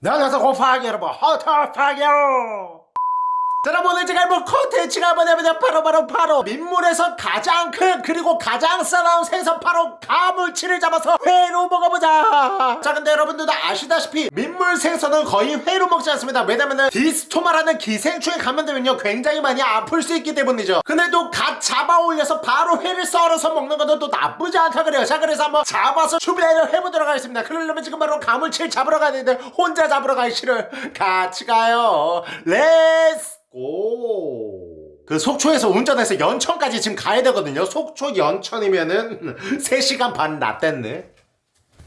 네, 안녕하세요 고파기 여러분 허터파기요 자, 여러분 오늘 제가 해볼 컨텐츠가 뭐냐면 바로 바로 바로 민물에서 가장 큰 그리고 가장 싸나운 생선 바로 가물치를 잡아서 회로 먹어보자. 자 근데 여러분들도 아시다시피 민물 생선은 거의 회로 먹지 않습니다. 왜냐면은 디스토마라는 기생충에 감염되면요. 굉장히 많이 아플 수 있기 때문이죠. 근데 또갓 잡아 올려서 바로 회를 썰어서 먹는 것도 또 나쁘지 않다 그래요. 자 그래서 한번 잡아서 준비를 해보도록 하겠습니다. 그러려면 지금 바로 가물치를 잡으러 가야 되는데 혼자 잡으러 가기 싫어요 같이 가요. Let's go! 그 속초에서 운전해서 연천까지 지금 가야 되거든요. 속초 연천이면은 3시간 반 낫댔네.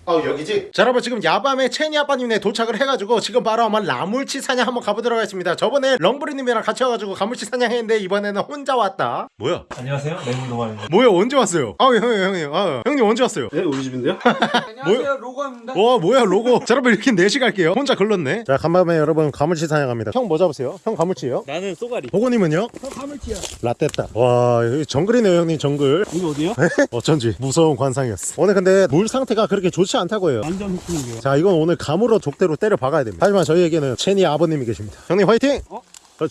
어 여기지? 자 여러분 지금 야밤에 체니 아빠님네 도착을 해가지고 지금 바로 한번 가물치 사냥 한번 가보도록 하겠습니다 저번에 렁브리님이랑 같이 와가지고 가물치 사냥했는데 이번에는 혼자 왔다 뭐야? 안녕하세요. 맹동아입니다. 뭐야 언제 왔어요? 아 형님 형님 아 형님 언제 왔어요? 네, 우리 집인데요? 뭐야? 로고입니다. 와 뭐야 로고 자 여러분 이렇게 4시 갈게요 혼자 걸렀네 자 간밤에 여러분 가물치 사냥합니다 형 뭐 잡으세요? 형 가물치요? 나는 쏘가리. 보고님은요? 화물치야. 라떼다 와 여기 정글이네요 형님 정글 이거 어디요? 어쩐지 무서운 관상이었어 오늘 근데 물 상태가 그렇게 좋지 않다고 해요 완전 흑풍이에요. 자 이건 오늘 감으로 족대로 때려 박아야 됩니다 하지만 저희에게는 체니 아버님이 계십니다 형님 화이팅!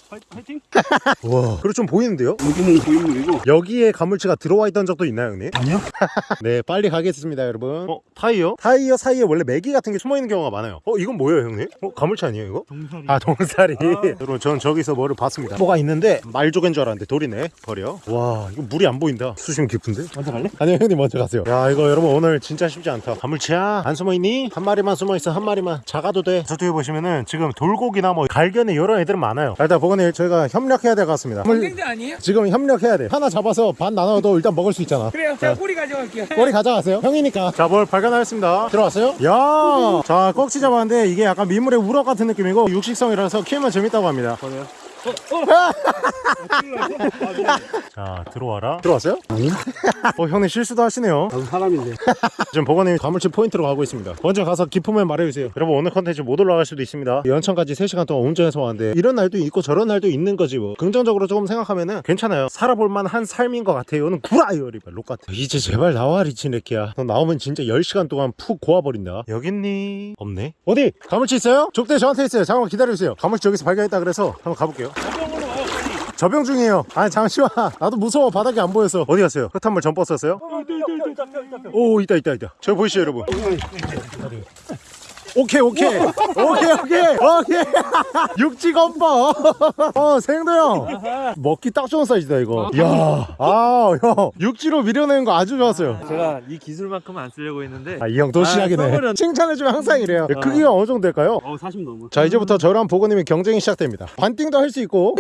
파이팅? 와 그리고 좀 보이는데요? 여기는 고인물이고. 여기에 가물치가 들어와 있던 적도 있나요 형님? 아니요? 네 빨리 가겠습니다 여러분 어 타이어? 타이어 사이에 원래 메기 같은 게 숨어있는 경우가 많아요 어 이건 뭐예요 형님? 어 가물치 아니에요 이거? 동사리. 아 동사리 여러분 전 저기서 뭐를 봤습니다 뭐가 있는데 말조개인 줄 알았는데 돌이네 버려 와 이거 물이 안 보인다 수심 깊은데? 먼저 갈래? 아니요 형님 먼저 가세요 야 이거 여러분 오늘 진짜 쉽지 않다 가물치야 안 숨어있니? 한 마리만 숨어있어 한 마리만 작아도 돼 저쪽에 보시면은 지금 돌고기나 뭐 갈견에 여러 애들은 많아요 자, 일단 보건님 저희가 협력해야 될 것 같습니다 경쟁자 아니에요? 지금 협력해야 돼 하나 잡아서 반 나눠도 일단 먹을 수 있잖아 그래요. 제가 꼬리 가져갈게요. 꼬리 가져가세요 형이니까 자뭘 발견하였습니다 들어왔어요? 야자 꺽치 잡았는데 이게 약간 민물의 우럭 같은 느낌이고 육식성이라서 키우면 재밌다고 합니다 뭐요? 자 들어와라. 들어왔어요? 아니요. 어 형님 실수도 하시네요. 나도 사람인데. 지금 보건님 가물치 포인트로 가고 있습니다. 먼저 가서 기품을 말해주세요. 여러분 오늘 컨텐츠 못 올라갈 수도 있습니다. 연천까지 3시간 동안 운전해서 왔는데 이런 날도 있고 저런 날도 있는 거지 뭐. 긍정적으로 조금 생각하면은 괜찮아요. 살아볼만 한 삶인 것 같아요. 이거는 구라요 리발 록 같아. 이제 제발 나와 리치네키야. 너 나오면 진짜 10시간 동안 푹 고와버린다. 여깄니? 없네. 어디? 가물치 있어요? 족대 저한테 있어요. 잠깐만 기다려주세요. 가물치 여기서 발견했다 그래서 한번 가볼게요 저병 중이에요 아니 잠시만 나도 무서워 바닥이 안 보여서 어디 갔어요? 흙탕물 전 버스였어요? 오 있다 있다 있다 저기 보이시죠 여러분 오케이 오케이. 오케이 오케이. 오케이. 육지 건버 어 생도 형. 먹기 딱 좋은 사이즈다 이거. 야아형. 육지로 밀어내는 거 아주 좋았어요. 제가 이 기술만큼은 안 쓰려고 했는데. 아 이 형또 아, 시작이네. 써버렸네. 칭찬해주면 항상 이래요. 어. 크기가 어느 정도 될까요? 어, 40 넘어. 자 이제부터 저랑 보건님의 경쟁이 시작됩니다. 반띵도 할 수 있고.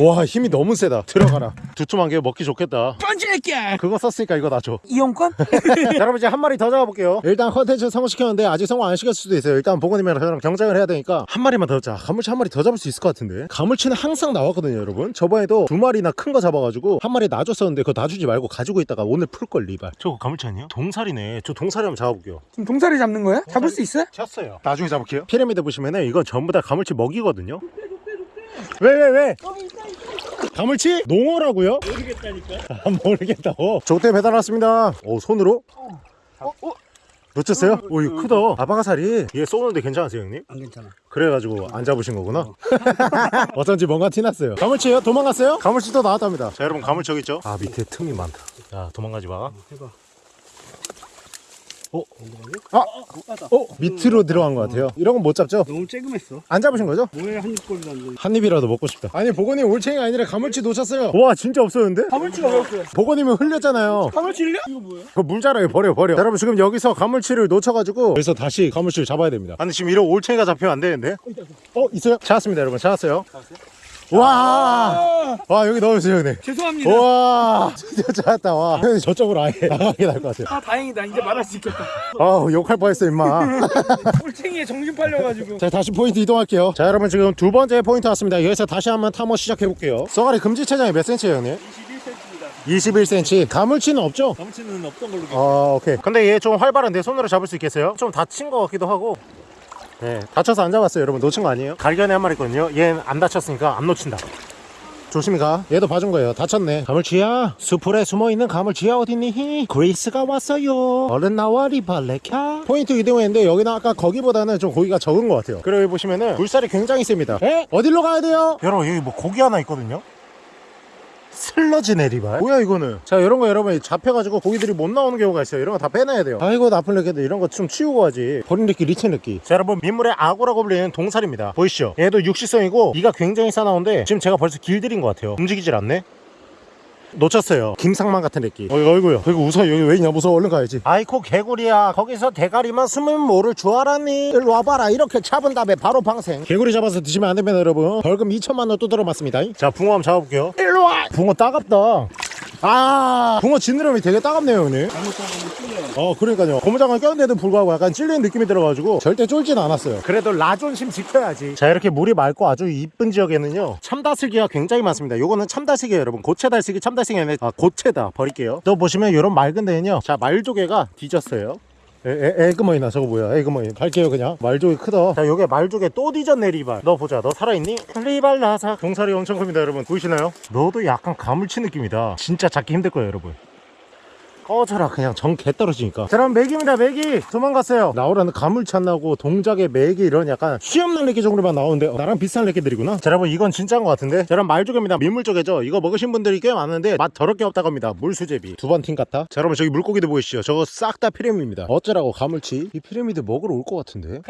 와 힘이 너무 세다. 들어가라. 두툼한 게 먹기 좋겠다. 펀치할게. 그거 썼으니까 이거 놔줘. 이용권? 자, 여러분 이제 한 마리 더 잡아볼게요. 일단 컨텐츠 성공시켰는데 아직 성공 안 시켰을 수도 있어요 일단 보건님이랑 저랑 경쟁을 해야 되니까 한 마리만 더 잡자 가물치 한 마리 더 잡을 수 있을 것 같은데 가물치는 항상 나왔거든요 여러분 저번에도 두 마리나 큰 거 잡아가지고 한 마리 놔줬었는데 그거 놔주지 말고 가지고 있다가 오늘 풀걸 리발 저거 가물치 아니에요? 동살이네 저 동살이 한번 잡아볼게요 지금 동사리 잡는 거야? 잡을 수 있어요? 쳤어요 나중에 잡을게요 피라미드 보시면은 이건 전부 다 가물치 먹이거든요 왜 왜 왜? 가물치? 농어라고요? 모르겠다니까. 아, 모르겠다고 족대 배달 왔습니다 오 손으로? 놓쳤어요? 오 이거 크다 아바가살이 얘 쏘는데 괜찮으세요 형님? 안 괜찮아. 그래가지고 안 잡으신 거구나 어쩐지 뭔가 티났어요 가물치요? 도망갔어요? 가물치 또 나왔답니다 자 여러분 가물치 여기 있죠? 아 밑에 틈이 많다 자 도망가지 마 해봐. 어? 아! 어? 밑으로 들어간 것 같아요 이런 건 못 잡죠? 너무 쬐금했어. 안 잡으신 거죠? 뭐에 한 입꼴도 안 돼. 한 입이라도 먹고 싶다 아니 보건이 올챙이 아니라 가물치 놓쳤어요 와 진짜 없었는데? 가물치가 왜 없어요? 보건님은 흘렸잖아요 가물치를요? 이거 뭐야? 그 물자라요 버려 버려 자, 여러분 지금 여기서 가물치를 놓쳐가지고 그래서 다시 가물치를 잡아야 됩니다 아니 지금 이런 올챙이가 잡히면 안 되는데 어 있어요? 찾았습니다 여러분 찾았어요 와, 와 여기 넣어주세요 형님 죄송합니다. 와 진짜 찾았다 와 형님 저쪽으로 아예 나가게 날것 같아요 아 다행이다. 이제 말할 수 있겠다. 아우 욕할 뻔했어 임마 꼴챙이에 정신 팔려가지고. 자 다시 포인트 이동할게요 자 여러분 지금 두 번째 포인트 왔습니다 여기서 다시 한번 탐험 시작해볼게요 쏘가리 금지 체장이 몇 cm예요 형님? 21cm입니다. 21cm 가물치는 없죠? 가물치는 없던 걸로 기억. 아 오케이 근데 얘 좀 활발한데 손으로 잡을 수 있겠어요? 좀 다친 것 같기도 하고 네 다쳐서 안 잡았어요 여러분. 놓친 거 아니에요? 갈겨니 한 마리 있거든요. 얘는 안 다쳤으니까 안 놓친다. 조심히 가. 얘도 봐준 거예요. 다쳤네. 가물치야 수풀에 숨어있는 가물치야 어딨니? 그레이스가 왔어요. 얼른 나와 리발레캬 포인트 이동했는데 여기는 아까 거기보다는 좀 고기가 적은 것 같아요. 그리고 여기 보시면은 물살이 굉장히 셉니다. 에? 어디로 가야 돼요? 여러분 여기 뭐 고기 하나 있거든요 슬러지 내리발. 뭐야 이거는? 자 이런 거 여러분 잡혀가지고 고기들이 못 나오는 경우가 있어요. 이런 거 다 빼놔야 돼요. 아이고 나쁜 래끼들. 이런 거 좀 치우고 하지. 버린 래끼 리치 래끼. 자 여러분 민물의 악어라고 불리는 동사리입니다. 보이시죠? 얘도 육식성이고 이가 굉장히 싸나운데 지금 제가 벌써 길들인 것 같아요. 움직이질 않네 놓쳤어요. 김상만 같은 애끼 어이 어이구야 이거 웃어 여기 왜 있냐 무서워 얼른 가야지. 아이코 개구리야. 거기서 대가리만 숨으면 모를 줄 알았니. 일로 와봐라. 이렇게 잡은 다음에 바로 방생. 개구리 잡아서 드시면 안 됩니다 여러분. 벌금 2천만 원 또 들어맞습니다. 자 붕어 한번 잡아볼게요. 일로 와! 붕어 따갑다 아 붕어 지느러미 되게 따갑네요 형님. 어 그러니까요. 고무장갑 꼈는데도 불구하고 약간 찔리는 느낌이 들어가지고 절대 쫄진 않았어요. 그래도 라존심 지켜야지. 자 이렇게 물이 맑고 아주 이쁜 지역에는요 참다슬기가 굉장히 많습니다. 요거는 참다슬기예요 여러분. 고체달슬기 참다슬기 아니라 아 고체다. 버릴게요. 또 보시면 이런 맑은 데는요 자 말조개가 뒤졌어요 에, 에, 에그머니나 저거 뭐야? 에그머니. 갈게요 그냥. 말조개 크다. 자 요게 말조개 또 뒤졌네 리발. 너 보자. 너 살아있니? 리발 나사. 동살이 엄청 큽니다 여러분. 보이시나요? 너도 약간 가물치 느낌이다. 진짜 잡기 힘들 거예요 여러분 꺼져라. 그냥 정 개 떨어지니까. 자 그럼 맥입니다. 맥이 도망갔어요. 나오라는 나오고 동작에 맥이 이런 약간 수염난 레끼 정도만 나오는데 어, 나랑 비슷한 레끼들이구나? 자 여러분 이건 진짜인 것 같은데? 자 여러분 말조개입니다. 민물 쪽에죠? 이거 먹으신 분들이 꽤 많은데 맛 더럽게 없다고 합니다. 물수제비. 두 번 팀 같아? 자 여러분 저기 물고기도 보이시죠? 저거 싹 다 피라미드입니다. 어쩌라고 가물치? 이 피라미드 먹으러 올 것 같은데? 우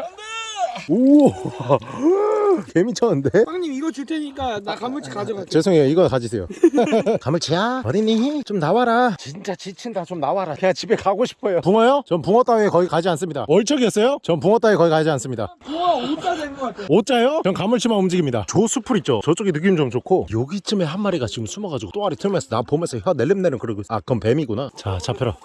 와. 개미쳤는데? 형님 이거 줄 테니까 나 가물치 가져갈게 죄송해요. 이거 가지세요. 가물치야? 어딨니 좀 나와라. 진짜 지친다. 좀 나와라. 그냥 집에 가고 싶어요. 붕어요? 전 붕어 따위에 거기 가지 않습니다. 얼척이었어요? 전 붕어 따위에 거기 가지 않습니다. 우와 오자 된것 같아 오자요? 전 가물치만 움직입니다. 조수풀 있죠? 저쪽에 느낌 좀 좋고 여기쯤에 한 마리가 지금 숨어가지고 또아리 틀면서 나 보면서 혀 낼름내름 그러고 있어. 아 그건 뱀이구나. 자 잡혀라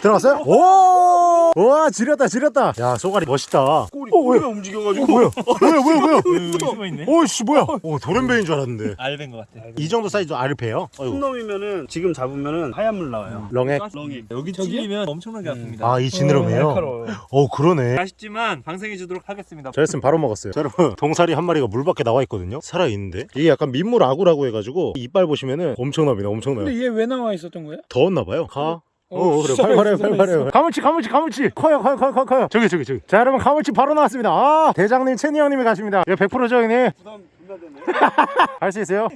들어갔어요? 오! 우와 지렸다 지렸다. 야 쏘가리 멋있다. 꼬리 어, 꼬리가 움직여가지고. 뭐야? 뭐야 뭐야 뭐야 오씨 뭐야? 오 도련변인 줄 알았는데. 알벤 것 같아. 이 정도 사이즈 알패요? 큰 어이구. 놈이면은 지금 잡으면은 하얀 물 나와요. 렁액? 렁이 여기 저기요? 찔리면 엄청나게 아픕니다. 아 이 지느러미에요? 날카로워요. 어 그러네. 아쉽지만 방생해 주도록 하겠습니다. 저였으면 바로 먹었어요. 자 여러분. 동사리 한 마리가 물 밖에 나와 있거든요. 살아있는데. 이게 약간 민물 아구라고 해가지고 이빨 보시면은 엄청납니다 엄청나요. 근데 얘 왜 나와 있었던 거야? 더웠나 봐요. 가 어, 어, 그래. 진짜 팔팔해요 맛있어, 팔팔해요 가물치 가물치 가물치. 커요 커요 커요 커요 커요. 저기 저기 저기. 자 여러분 가물치 바로 나왔습니다. 아 대장님 채니 형님이 가십니다. 이거 100%죠 형님. 부담 존나 되네. 할 수 있어요?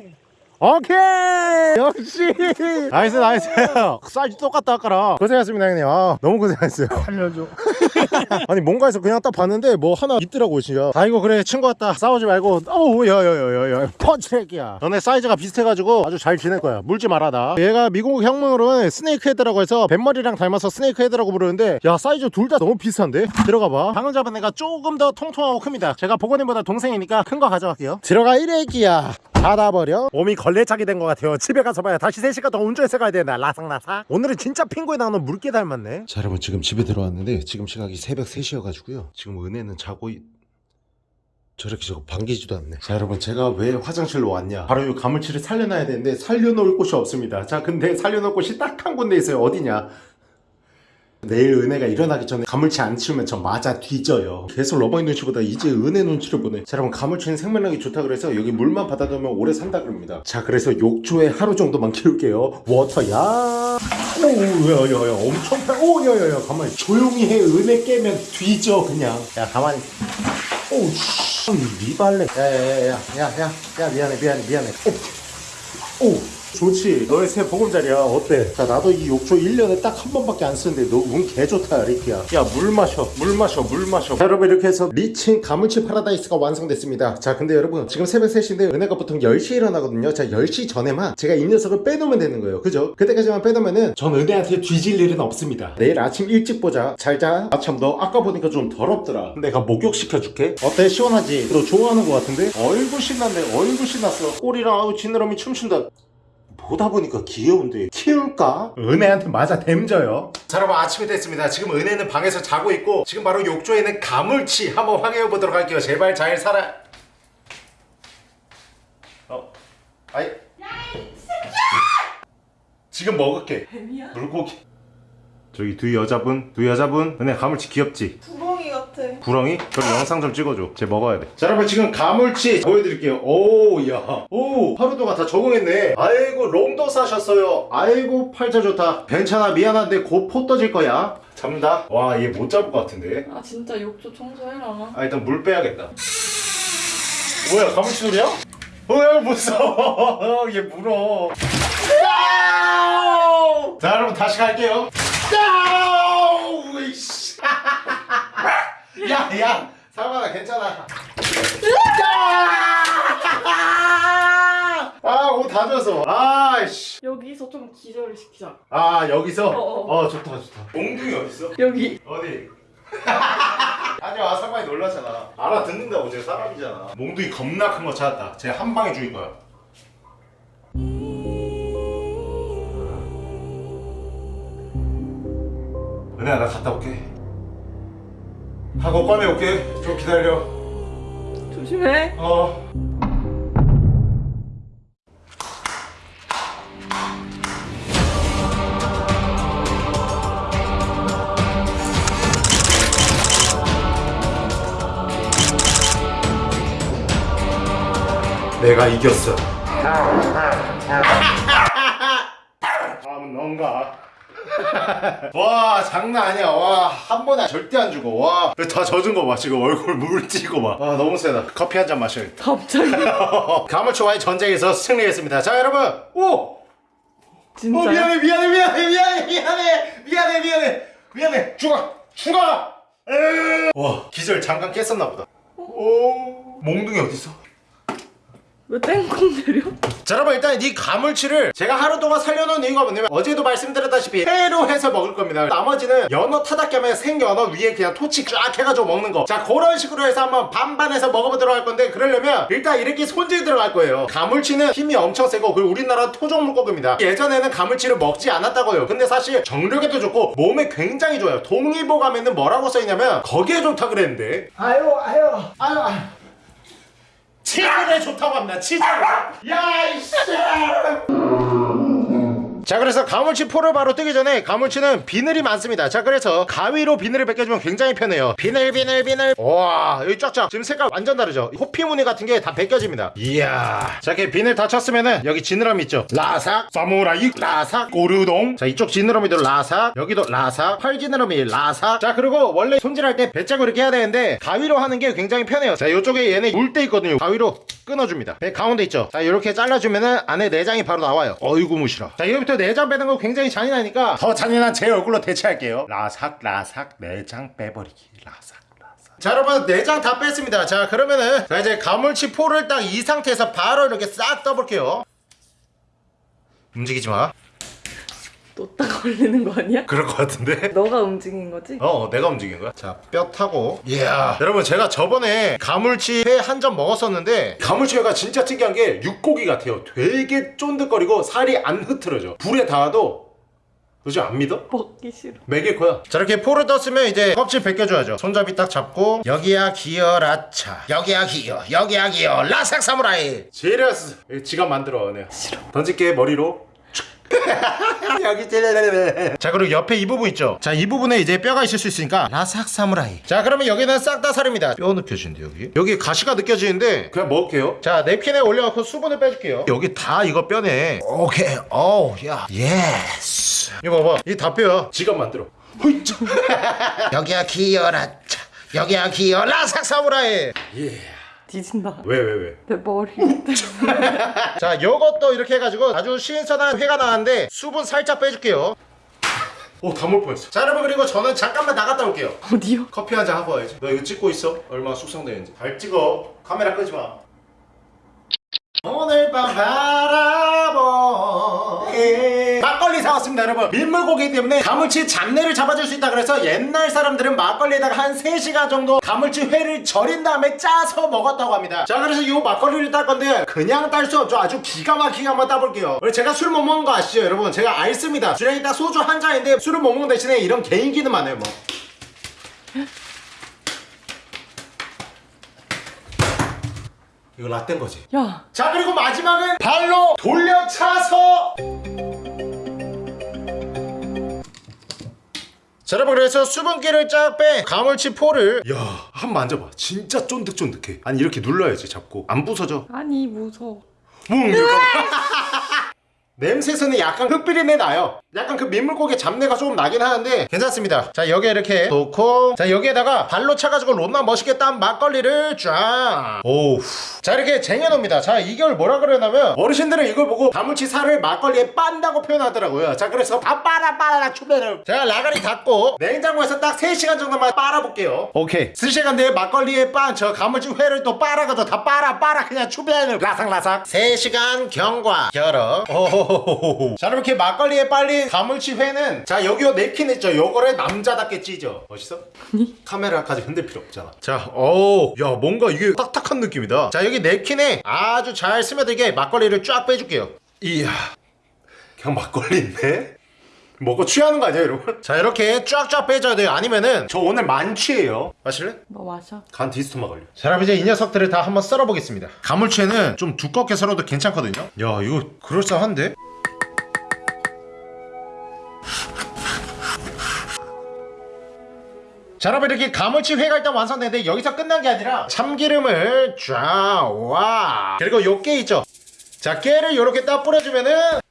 오케이! 역시! nice nice. 사이즈 똑같다 아까랑. 고생했습니다 형님. 아 너무 고생했어요. 살려줘. 아니 뭔가에서 그냥 딱 봤는데 뭐 하나 있더라고 진짜. 아이고 그래 친구 같다. 싸우지 말고. 어우 야야야야야. 펀치레기야. 너네 사이즈가 비슷해가지고 아주 잘 지낼 거야. 물지 나. 얘가 미국 영명으로는 snake head라고 해서 뱃머리랑 닮아서 snake head라고 부르는데 야 사이즈 둘 다 너무 비슷한데? 들어가 봐. 방금 잡은 애가 조금 더 통통하고 큽니다. 제가 보건님보다 동생이니까 큰 거 가져갈게요. 들어가 이래기야 닫아버려. 몸이 걸레짝이 된것 같아요. 집에 가서 봐야 다시 3시간 더 운전해서 가야 된다 라삭라삭? 오늘은 진짜 핑구에 나오는 물개 닮았네. 자 여러분 지금 집에 들어왔는데 지금 시각이 새벽 3시여가지고요. 지금 은혜는 자고 있... 저렇게 저거 반기지도 않네. 자 여러분 제가 왜 화장실로 왔냐? 바로 이 가물치를 살려놔야 되는데 살려놓을 곳이 없습니다. 자 근데 살려놓을 곳이 딱 한 군데 있어요. 어디냐 내일 은혜가 일어나기 전에 가물치 안 치우면 저 맞아 뒤져요. 계속 러버의 눈치보다 이제 은혜 눈치를 보네. 자 여러분 가물치는 생명력이 좋다 그래서 여기 물만 받아두면 오래 산다 그럽니다. 자 그래서 욕조에 하루 정도만 키울게요. 워터야! 오야야야 엄청 파 오야야야 가만히 조용히 해. 은혜 깨면 뒤져 그냥. 야 가만히 오우 씨 리발레. 야야야야야야 미안해 미안해 미안해. 오, 오 좋지. 너의 새 보금자리야. 어때? 자 나도 이 욕조 1년에 딱 한 번밖에 안 쓰는데 너 운 개좋다 리키야. 야 물 마셔. 물 마셔 물 마셔. 자 여러분 이렇게 해서 리친 가물치 파라다이스가 완성됐습니다. 자 근데 여러분 지금 새벽 3시인데 은혜가 보통 10시에 일어나거든요. 자 10시 전에만 제가 이 녀석을 빼놓으면 되는 거예요. 그죠? 그때까지만 빼놓으면은 전 은혜한테 뒤질 일은 없습니다. 내일 아침 일찍 보자. 잘자. 아참 너 아까 보니까 좀 더럽더라. 내가 목욕시켜줄게. 어때? 시원하지? 너 좋아하는 것 같은데? 얼굴 신났네. 얼굴 신났어. 꼬리랑 아우 지느러미 춤춘다 보다 보니까 귀여운데 키울까? 은혜한테 맞아 댐져요. 자 여러분 아침이 됐습니다. 지금 은혜는 방에서 자고 있고 지금 바로 욕조에 있는 가물치 한번 확인해 보도록 할게요. 제발 잘 살아. 어? 아이. 지금 먹을게. 물고기 저기 두 여자분 두 여자분 은혜 가물치 귀엽지? 구멍이 같아. 구렁이? 그럼 영상 좀 찍어줘. 쟤 먹어야 돼. 자, 여러분 지금 가물치 보여드릴게요. 오, 야. 오, 하루도가 다 적응했네. 아이고, 롱도 싸셨어요. 아이고, 팔자 좋다. 괜찮아, 미안한데 곧 포 떠질 거야. 잡는다. 와, 얘 못 잡을 것 같은데. 아 진짜 욕조 청소해라. 아, 일단 물 빼야겠다. 뭐야, 가물치 소리야? 어, 무서워. 얘 물어. 자, 여러분 다시 갈게요. 야, 야, 상관아 괜찮아. 야! 아, 옷다 젖어. 아이씨. 여기서 좀 기절을 시키자. 아, 여기서? 어, 어. 어, 좋다, 좋다. 몽둥이 어딨어? 여기. 어디? 아니야, 상관이 놀라잖아. 알아듣는다고, 쟤 사람이잖아. 몽둥이 겁나 큰 거 찾았다. 쟤 한 방에 죽일 거야. 은혜야, 나 갔다 올게. 하고 꺼내 올게. 좀 기다려. 조심해. 어. 내가 이겼어. 다음은 넌가. 와 장난 아니야. 와 한 번에 절대 안 죽어. 와다 젖은 거 봐 지금. 얼굴 물 찌고 봐와 너무 세다. 커피 한 잔 마셔야겠다. 갑자기. 가물치와의 전쟁에서 승리했습니다. 자 여러분. 오! 진짜. 어 미안해 미안해 미안해 미안해 미안해 미안해 미안해 미안해. 죽어 죽어. 와 기절 잠깐 깼었나 보다. 오 몽둥이 어딨어? 왜 땡콩 내려? 자 여러분 일단 이 가물치를 제가 하루 동안 살려놓은 이유가 뭐냐면 어제도 말씀드렸다시피 회로 해서 먹을 겁니다. 나머지는 연어 타닥겸에 생연어 위에 그냥 토치 쫙 해가지고 먹는 거자 그런 식으로 해서 한번 반반해서 먹어보도록 할 건데 그러려면 일단 이렇게 손질 들어갈 거예요. 가물치는 힘이 엄청 세고 그리고 우리나라 토종 물고기입니다. 예전에는 가물치를 먹지 않았다고요. 근데 사실 정력에도 좋고 몸에 굉장히 좋아요. 동의보감에는 뭐라고 써있냐면 거기에 좋다 그랬는데. 아유 아유. 아유 아유 치즈에 좋다고 합니다. 치즈에. 야 이씨. 자 그래서 가물치 포를 바로 뜨기 전에 가물치는 비늘이 많습니다. 자 그래서 가위로 비늘을 벗겨주면 굉장히 편해요. 비늘 비늘 비늘. 와 여기 쫙쫙. 지금 색깔 완전 다르죠? 호피 무늬 같은 게 다 벗겨집니다. 이야. 자 이렇게 비늘 다 쳤으면은 여기 지느러미 있죠? 라삭 사무라이 라삭 고르동. 자 이쪽 지느러미도 라삭 여기도 라삭 팔 지느러미 라삭. 자 그리고 원래 손질할 때 배짜고 이렇게 해야 되는데 가위로 하는 게 굉장히 편해요. 자 이쪽에 얘네 물 때 있거든요. 가위로 끊어줍니다. 배 가운데 있죠? 자 이렇게 잘라주면은 안에 내장이 바로 나와요. 어이구 무시라. 자 여기부터 내장 빼는 거 굉장히 잔인하니까 더 잔인한 제 얼굴로 대체할게요. 라삭 라삭 내장 빼버리기. 라삭. 자 여러분 내장 다 뺐습니다. 자 그러면은 자 이제 가물치 포를 딱 이 상태에서 바로 이렇게 싹 떠볼게요. 움직이지 마 또 딱 걸리는 거 아니야? 그럴 것 같은데? 너가 움직인 거지? 어 내가 움직인 거야? 자뼈 타고. 이야. 여러분 제가 저번에 가물치 회 한 점 먹었었는데 가물치 회가 진짜 특이한 게 육고기 같아요. 되게 쫀득거리고 살이 안 흐트러져. 불에 닿아도 그지 안 믿어? 먹기 싫어. 먹일 거야. 자 이렇게 포를 떴으면 이제 껍질 벗겨줘야죠. 손잡이 딱 잡고 여기야 기어 라차. 여기야 기어 여기야 기어 라삭 사무라이. 제리아스. 지갑 만들어 네. 싫어. 던질게 머리로 여기 찔레레레. 자 그리고 옆에 이 부분 있죠? 자 이 부분에 이제 뼈가 있을 수 있으니까 라삭 사무라이. 자 그러면 여기는 싹 다 살입니다. 뼈 느껴지는데 여기? 여기 가시가 느껴지는데. 그냥 먹을게요. 자 냅킨에 올려갖고 수분을 빼줄게요. 여기 다 이거 뼈네. 오케이. 오야. yes. 이거 봐봐. 이 다 뼈야. 지갑 만들어. 여기야 기어라차 여기야 기어 라 삭 사무라이 뒤진다. 왜 왜, 왜? 내 머리. 자 요것도 이렇게 해가지고 아주 신선한 회가 나왔는데 수분 살짝 빼줄게요 오다 먹을 뻔했어 자 여러분 그리고 저는 잠깐만 나갔다 올게요 어디요? 커피 한 잔 하고 와야지 너 이거 찍고 있어? 얼마나 숙성되는지 잘 찍어 카메라 끄지 마 오늘 밤 바라보 사왔습니다 여러분. 민물고기 때문에 가물치 잡내를 잡아줄 수 있다 그래서 옛날 사람들은 막걸리에다가 한 3시간 정도 가물치 회를 절인 다음에 짜서 먹었다고 합니다. 자 그래서 이 막걸리를 딸 건데 그냥 딸 수 없죠. 아주 기가 막히게 한번 따볼게요. 제가 술 못 먹는 거 아시죠 여러분? 제가 알습니다. 주량이 딱 소주 한 잔인데 술을 못 먹는 대신에 이런 개인기는 많아요 뭐. 이거 라떼인 거지? 야. 자 그리고 마지막은 발로 돌려 차서 자 여러분 그래서 수분기를 쫙빼 가물치 포를. 야 한 번 만져봐. 진짜 쫀득쫀득해. 아니 이렇게 눌러야지 잡고. 안 부서져. 아니 무서워. 뭉 이거 냄새에서는 약간 흙비린내 나요. 약간 그 민물고기 잡내가 조금 나긴 하는데 괜찮습니다. 자 여기에 이렇게 놓고 자 여기에다가 발로 차가지고 롯나 멋있게 딴 막걸리를 쫙오자 이렇게 쟁여놓습니다. 자 이걸 뭐라 그러냐면 어르신들은 이걸 보고 가물치 살을 막걸리에 빤다고 표현하더라고요. 자 그래서 다 빨아 빨아 추배를 제가 라가리 닫고 냉장고에서 딱 3시간 정도만 빨아볼게요. 오케이. 3시간 뒤에 막걸리에 빤 저 가물치 회를 또 빨아가지고 다 빨아 빨아 그냥 추배를 라삭라삭. 3시간 경과 결어 오호호호호 자 이렇게 막걸리에 빨린 가물치 회는 자 여기 요 냅킨 있죠. 요거를 남자답게 찢어. 멋있어? 카메라까지 흔들 필요 없잖아. 자 어우 야 뭔가 이게 딱딱한 느낌이다. 자 여기 냅킨에 아주 잘 스며들게 막걸리를 쫙 빼줄게요. 이야. 그냥 막걸리인데? 먹고 취하는 거 아니야 여러분? 자 이렇게 쫙쫙 빼줘야 돼요 아니면은 저 오늘 만취해요 마실래? 너 마셔. 간 디스토마 걸려 자 그럼 이제 이 녀석들을 다 한번 썰어 보겠습니다 가물치는 좀 두껍게 썰어도 괜찮거든요 야 이거 그럴싸한데? 자 여러분 이렇게 가물치 회가 일단 완성되는데 여기서 끝난 게 아니라 참기름을 쫙와 그리고 요깨 있죠 자 깨를 요렇게 딱 뿌려주면은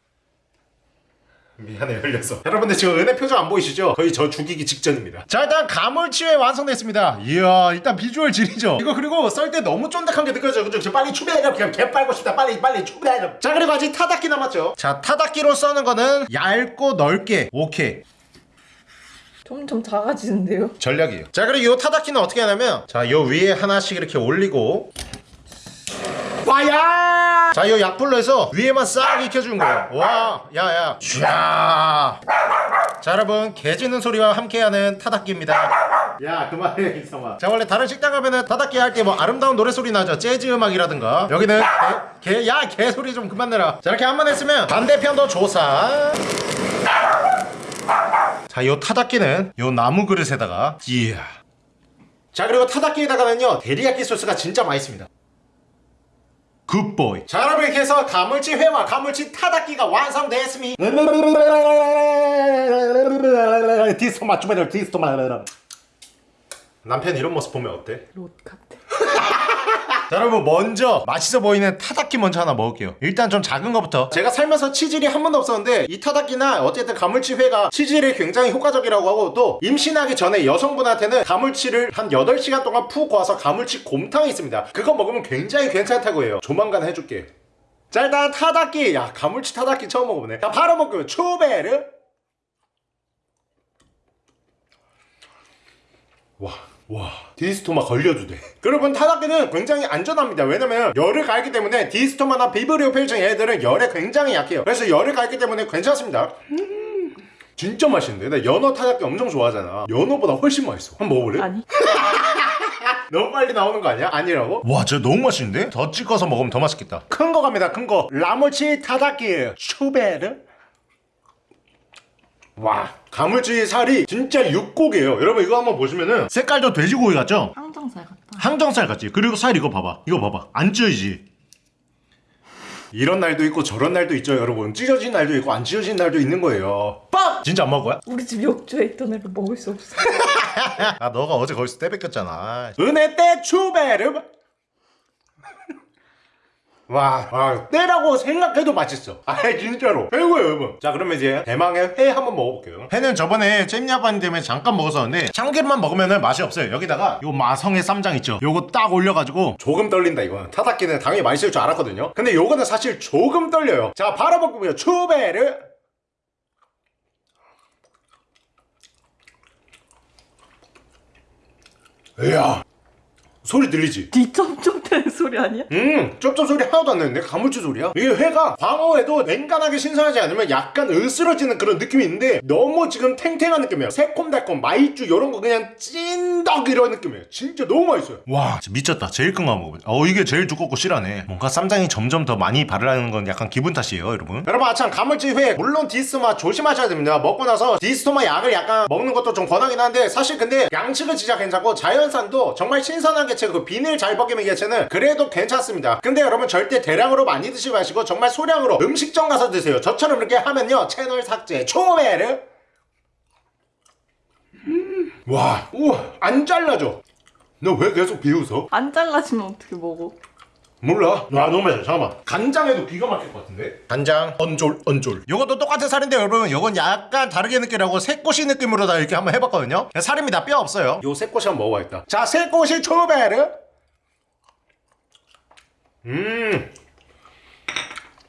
미안해 흘려서. 여러분들 지금 은혜 표정 안 보이시죠? 거의 저 죽이기 직전입니다. 자 일단 가물치회 완성됐습니다. 이야 일단 비주얼 지리죠? 이거 그리고 썰 때 너무 쫀득한 게 느껴져요. 그죠? 저 빨리 추배해가 그냥 개 빨고 싶다. 빨리 빨리 추배해가 자 그리고 아직 타닥기 남았죠? 자 타닥기로 써는 거는 얇고 넓게. 오케이. 점점 작아지는데요. 전략이에요. 자 그리고 요 타닥기는 어떻게 하냐면 자 요 위에 하나씩 이렇게 올리고 와야 자요 약불로 해서 위에만 싹 익혀주는 거예요. 와 야야. 쫙자 여러분 개 짖는 소리와 함께하는 타닥기입니다. 야 그만해 이성아. 자 원래 다른 식당 가면은 타닥기 할 때 뭐 아름다운 노래소리 나죠? 재즈 음악이라든가. 여기는 개야 개 소리 좀 그만 내라. 자 이렇게 한 번 했으면 반대편도 조사. 자, 요 타다끼는 요 나무 그릇에다가 이야. 자, 그리고 타다끼에다가는요 데리야끼 소스가 진짜 맛있습니다. good boy. 자, 여러분 이렇게 해서 가물치 회와 가물치 타다끼가 완성되었습니다. 디스토마 주메들 디스토마. 남편 이런 모습 보면 어때? 롯 같아. 자 여러분 먼저 맛있어 보이는 타다끼 먼저 하나 먹을게요. 일단 좀 작은 거부터. 제가 살면서 치질이 한 번도 없었는데 이 타다끼나 어쨌든 가물치회가 치질이 굉장히 효과적이라고 하고 또 임신하기 전에 여성분한테는 가물치를 한 8시간 동안 푹 고아서 가물치 곰탕이 있습니다. 그거 먹으면 굉장히 괜찮다고 해요. 조만간 해줄게. 자 일단 타닥기 야 가물치 타닥기 처음 먹어보네. 자 바로 먹고요 초베르. 와, 와, 디스토마 걸려도 돼. 여러분, 타닥기는 굉장히 안전합니다. 왜냐면 열을 가했기 때문에 디스토마나 비브리오 펠정 얘들은 열에 굉장히 약해요. 그래서 열을 가했기 때문에 괜찮습니다. 음, 진짜 맛있는데? 나 연어 타닥기 엄청 좋아하잖아. 연어보다 훨씬 맛있어. 한번 먹어볼래? 아니. 너무 빨리 나오는 거 아니야? 아니라고? 와, 진짜 너무 맛있는데? 더 찍어서 먹으면 더 맛있겠다. 큰 거 갑니다, 큰 거. 라모치 타닥기 슈베르. 와, 가물치 살이 진짜 육고기예요. 여러분 이거 한번 보시면은 색깔도 돼지고기 같죠? 항정살 같다. 항정살 같지? 그리고 살 이거 봐봐. 이거 봐봐. 안 찢어지지? 이런 날도 있고 저런 날도 있죠, 여러분. 찢어진 날도 있고 안 찢어진 날도 있는 거예요. 빡! 진짜 안 먹을 거야? 우리 집 욕조에 있던 애를 먹을 수 없어. 아, 너가 어제 거기서 때 뺏겼잖아. 은혜 때 추베르. 와, 와, 때라고 생각해도 맛있어. 아, 진짜로. 최고예요, 여러분. 자, 그러면 이제 대망의 회 한번 먹어볼게요. 회는 저번에 잼야반 때문에 잠깐 먹었었는데 참기름만 먹으면 맛이 없어요. 여기다가 요 마성의 쌈장 있죠. 요거 딱 올려가지고 조금 떨린다, 이거는. 타닥기는 당연히 맛있을 줄 알았거든요. 근데 요거는 사실 조금 떨려요. 자, 바로 먹고요. 추베르. 이야. 소리 들리지? 뒤점점 되는 소리 아니야? 음, 쩝쩝 소리 하나도 안 나는데 가물치 소리야? 이게 회가 광어회도 웬만하게 신선하지 않으면 약간 으스러지는 그런 느낌이 있는데 너무 지금 탱탱한 느낌이에요. 새콤달콤 마이쮸 이런 거 그냥 찐덕 이런 느낌이에요. 진짜 너무 맛있어요. 와, 진짜 미쳤다. 제일 큰거 한번 먹어보자. 어, 이게 제일 두껍고 실하네. 뭔가 쌈장이 점점 더 많이 발라는 건 약간 기분 탓이에요, 여러분. 여러분, 아참 가물치 회 물론 디스토마 조심하셔야 됩니다. 먹고 나서 디스토마 약을 약간 먹는 것도 좀 권하긴 한데 사실 근데 양식은 진짜 괜찮고 자연산도 정말 신선 한 개체 그 비닐 잘 벗기는 개체는 그래도 괜찮습니다. 근데 여러분 절대 대량으로 많이 드시지 마시고 정말 소량으로 음식점 가서 드세요. 저처럼 이렇게 하면요 채널 삭제 초베르 와, 우와, 안 잘라져. 너 왜 계속 비웃어? 안 잘라지면 어떻게 먹어? 몰라. 와 너무 맛있어. 잠깐만. 간장에도 기가 막힐 것 같은데. 간장, 언졸, 언졸. 요것도 똑같은 살인데 여러분, 요건 약간 다르게 느끼라고 새꼬시 느낌으로 다 이렇게 한번 해봤거든요. 살입니다. 뼈 없어요. 요 새꼬시 한번 먹어봐야겠다. 자, 새꼬시 초베르. 음.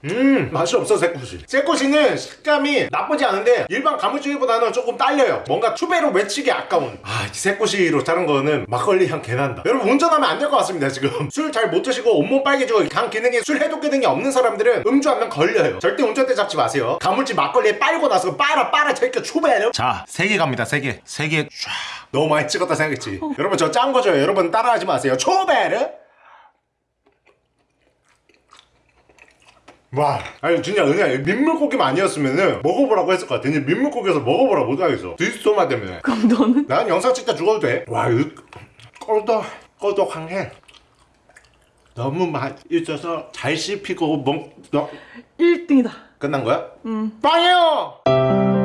음. 맛이 없어 새꼬시. 새꼬시는 식감이 나쁘지 않은데 일반 가무치기보다는 조금 딸려요. 뭔가 추배로 외치기 아까운. 아이 새꼬시로 자른 거는 막걸리 향 개난다. 여러분 운전하면 안 될 것 같습니다 지금. 술 잘 못 드시고 온몸 빨개지고 간 기능이 술 해독 기능이 없는 사람들은 음주하면 걸려요. 절대 운전대 잡지 마세요. 가물치 막걸리에 빨고 나서 빨아 빨아 제껴 추배요. 자 세 개 갑니다 세개세 개 쫙. 너무 많이 찍었다 생각했지. 여러분 저 짠 거죠 여러분 따라하지 마세요. 초베르 와. 아니 진짜 은혜야 민물고기만 아니었으면은 먹어보라고 했을 것 같아. 근데 민물고기에서 먹어보라 못하겠어. 디스토마 때문에. 그럼 너는? 난 영상 찍다 죽어도 돼와 이거 꺼덕 꺼덕한해. 너무 맛있어서 잘 씹히고 먹 너... 1등이다. 끝난 거야? 응. 빵이요